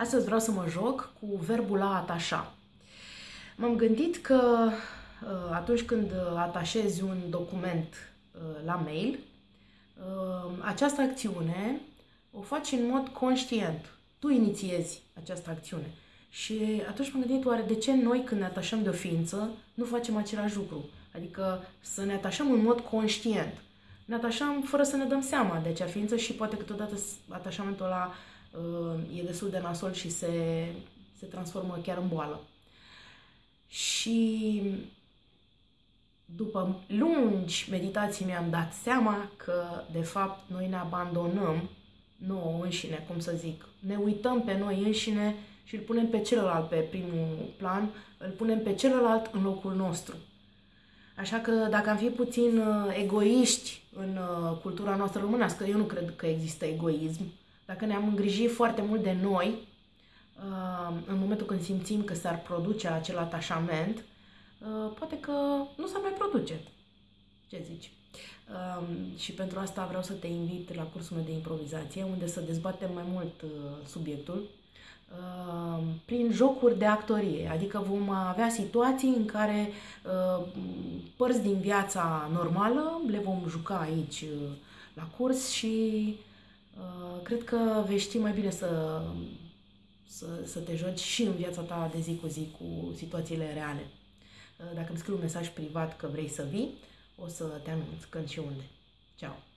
Astăzi vreau să mă joc cu verbul a atașa. M-am gândit că uh, atunci când atașezi un document uh, la mail, uh, această acțiune o faci în mod conștient. Tu inițiezi această acțiune. Și atunci m-am gândit, oare de ce noi când ne atașăm de o ființă nu facem același lucru? Adică să ne atașăm în mod conștient. Ne atașăm fără să ne dăm seama de acea ființă și poate câteodată atașamentul ăla uh, e destul de nasol și se, se transformă chiar în boală. Și după lungi meditații mi-am dat seama că, de fapt, noi ne abandonăm nouă înșine, cum să zic. Ne uităm pe noi înșine și îl punem pe celălalt pe primul plan, îl punem pe celălalt în locul nostru. Așa că dacă am fi puțin uh, egoiști în uh, cultura noastră românească, eu nu cred că există egoism, dacă ne-am îngrijit foarte mult de noi, uh, în momentul când simțim că s-ar produce acel atașament, poate că nu s-ar mai produce. Ce zici? Și pentru asta vreau să te invit la cursul meu de improvizație, unde să dezbatem mai mult subiectul Uh, prin jocuri de actorie, adică vom avea situații în care uh, părți din viața normală le vom juca aici uh, la curs și cred că vei ști mai bine să, să, să te joci și în viața ta de zi cu zi cu situațiile reale. Dacă îmi scrii un mesaj privat că vrei să vii, o să te anunț când și unde. Ceau!